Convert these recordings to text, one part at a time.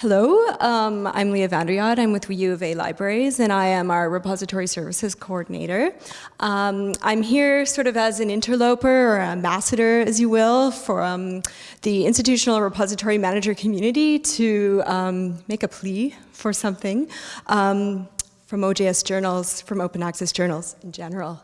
Hello, um, I'm Leah Vanderjagt. I'm with U of A Libraries, and I am our Repository Services Coordinator. Um, I'm here sort of as an interloper or ambassador, as you will, for um, the institutional repository manager community to um, make a plea for something um, from OJS journals, from open access journals in general.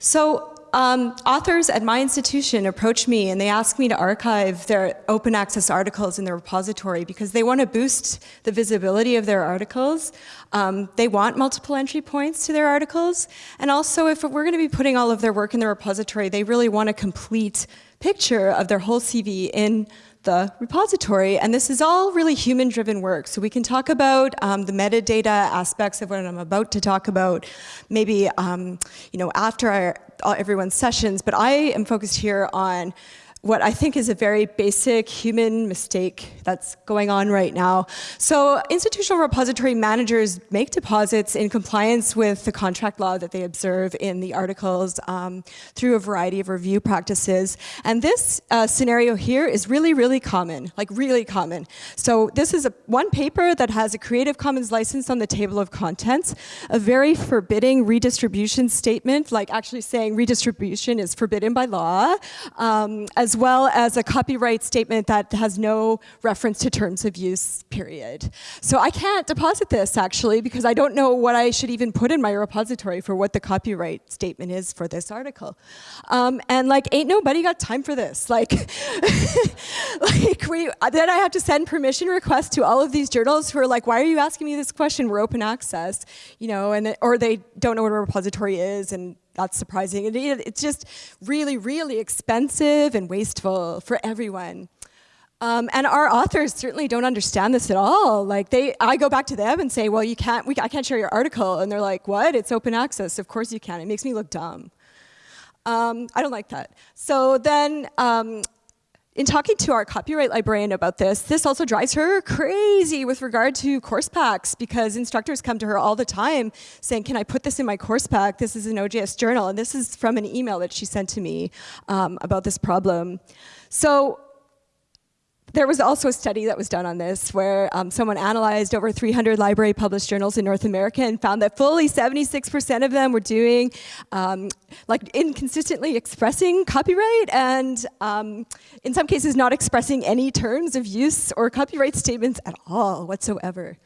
So um, authors at my institution approach me and they ask me to archive their open access articles in the repository because they want to boost the visibility of their articles. Um, they want multiple entry points to their articles. And also if we're going to be putting all of their work in the repository, they really want a complete picture of their whole CV in the repository. And this is all really human-driven work. So we can talk about um, the metadata aspects of what I'm about to talk about, maybe um, you know after our, everyone's sessions. But I am focused here on what I think is a very basic human mistake that's going on right now. So institutional repository managers make deposits in compliance with the contract law that they observe in the articles um, through a variety of review practices. And this uh, scenario here is really, really common, like really common. So this is a, one paper that has a Creative Commons license on the table of contents, a very forbidding redistribution statement, like actually saying redistribution is forbidden by law, um, as as well as a copyright statement that has no reference to terms of use, period. So I can't deposit this actually because I don't know what I should even put in my repository for what the copyright statement is for this article. Um, and like, ain't nobody got time for this. Like, like we, then I have to send permission requests to all of these journals who are like, why are you asking me this question? We're open access, you know, and or they don't know what a repository is and that's surprising. it's just really, really expensive and wasteful for everyone. Um, and our authors certainly don't understand this at all. Like they, I go back to them and say, well, you can't, we, I can't share your article. And they're like, what? It's open access. Of course you can. It makes me look dumb. Um, I don't like that. So then um, in talking to our copyright librarian about this, this also drives her crazy with regard to course packs because instructors come to her all the time saying, can I put this in my course pack? This is an OJS journal. And this is from an email that she sent to me um, about this problem. So there was also a study that was done on this where um, someone analyzed over 300 library published journals in North America and found that fully 76% of them were doing, um, like inconsistently expressing copyright and um, in some cases not expressing any terms of use or copyright statements at all whatsoever.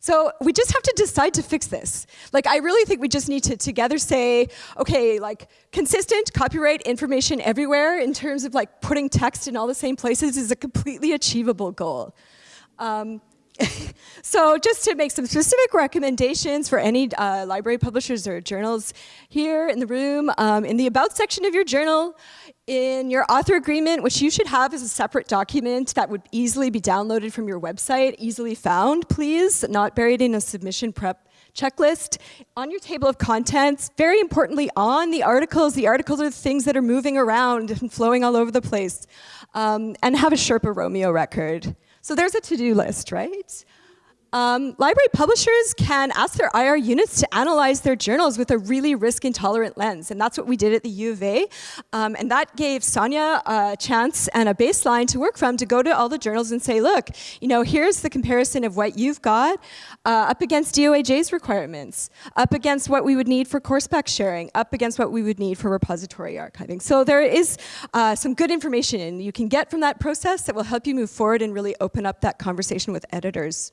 So we just have to decide to fix this. Like, I really think we just need to together say, okay, like, consistent copyright information everywhere in terms of like putting text in all the same places is a completely achievable goal. Um, so just to make some specific recommendations for any uh, library publishers or journals here in the room, um, in the About section of your journal, in your author agreement, which you should have as a separate document that would easily be downloaded from your website, easily found, please, not buried in a submission prep checklist. On your table of contents, very importantly, on the articles, the articles are the things that are moving around and flowing all over the place, um, and have a Sherpa Romeo record. So there's a to-do list, right? Um, library publishers can ask their IR units to analyze their journals with a really risk-intolerant lens, and that's what we did at the U of A. Um, and that gave Sonia a chance and a baseline to work from to go to all the journals and say, look, you know, here's the comparison of what you've got uh, up against DOAJ's requirements, up against what we would need for course pack sharing, up against what we would need for repository archiving. So there is uh, some good information you can get from that process that will help you move forward and really open up that conversation with editors.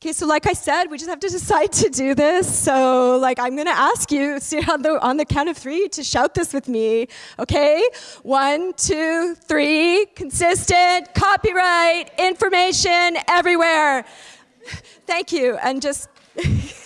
Okay, so like I said, we just have to decide to do this. So like I'm gonna ask you on the, on the count of three to shout this with me, okay? One, two, three, consistent, copyright, information everywhere. Thank you, and just